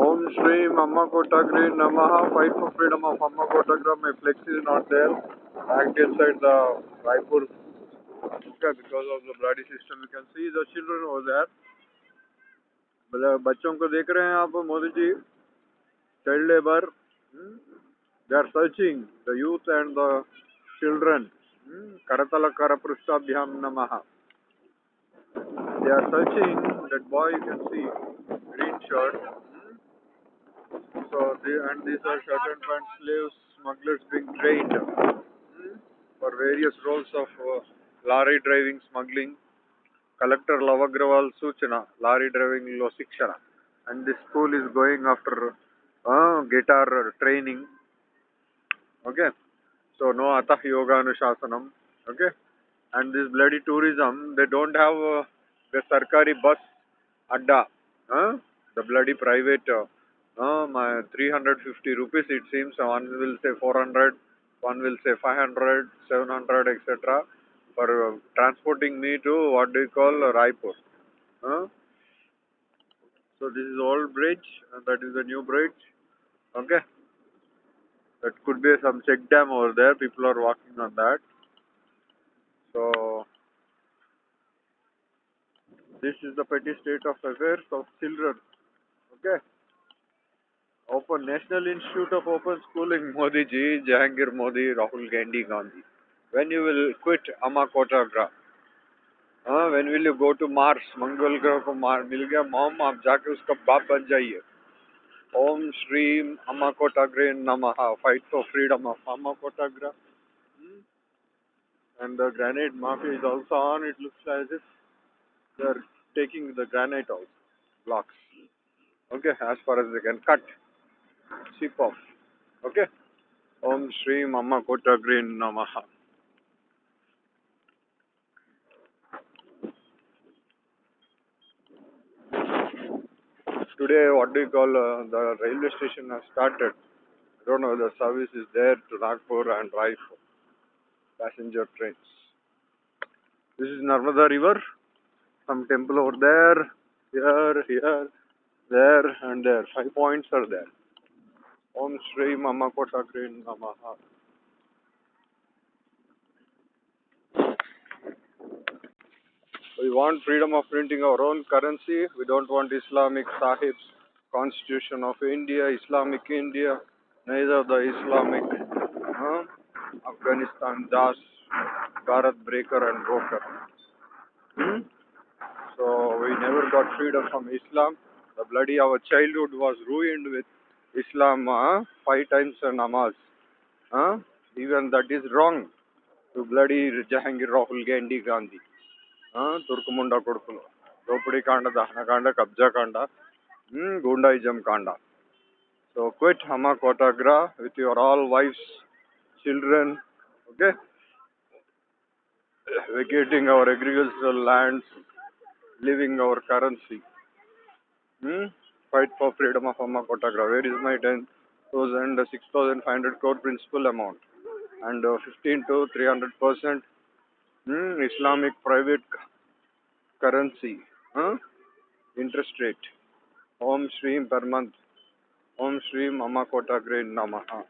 ओम श्री अम्मा कोटाग्री नम। फाइट फॉर फ्रीडम ऑफ़ अम्मा कोटाग्रा my flex is not there act inside the Raipur because of the bloody system you can see the children was there बच्चों को देख रहे हैं आप, Modi ji. Child labour they are searching the youth and the children करतल कर पृष्ठाभ्याम नम। They are searching that boy you can see green shirt so and these are shirt and slaves smugglers being trained for various roles of uh, lorry driving smuggling. Collector lavagrawal suchana lorry driving lo shikshana. And this school is going after uh, guitar training. Okay? So no atah yoga anushasanam. Okay? And this bloody tourism they don't have uh, the Sarkari bus adda, uh, the bloody private, uh, uh, my 350 rupees it seems, one will say 400, one will say 500, 700, etc. for uh, transporting me to what do you call uh, Raipur. Uh? So this is old bridge, and that is the new bridge. Okay. That could be some check dam over there. People are walking on that. So this is the petty state of affairs of children. Okay Open National Institute of Open Schooling, Modi ji, Jahangir Modi, Rahul Gandhi Gandhi. When you will quit Amakota Gra? Uh, when will you go to Mars? मंगल ग्रह को मार मिल गया mom आप जाके उसका बाप बन जाइए ओम श्रीम अम्मा कोटाग्रे नमः fight for freedom of Amma Kotagra. Hmm? And the granite mafia is also on. It looks as if they are taking the granite out blocks. Okay, as far as they can cut, chip. Okay. Om Shri Mama Kota Green Namaha. Today, what do you call uh, the railway station has started. I don't know, the service is there to Nagpur and Raipur. Passenger trains. This is Narmada River some temple over there, here, here, there, and there. Five points are there. Om Shri Mama Kotakrin Namaha. We want freedom of printing our own currency. We don't want Islamic Sahib's Constitution of India, Islamic India, neither the Islamic huh? Afghanistan Das, Bharat Breaker and Broker. Hmm? So we never got freedom from Islam. The bloody our childhood was ruined with Islam uh, five times a namaz. Uh, even that is wrong. To bloody Jahangir Rahul Gandhi Gandhi. Uh, Turkumunda Kurkulo. Dopudi Kanda, Dahana Kanda, Kabja Kanda, hmm, Gundaism Kanda. So quit Hama Kotagra with your all wives, children, okay? Vacating our agricultural lands, Fight for freedom of Amma Kotagra. Where is my 10,000, 6,500 crore principal amount? And uh, 15 to 300 percent hmm? Islamic private currency. Huh? Interest rate. Om Shreem per month. Om Shreem Amma Kotagra Namaha.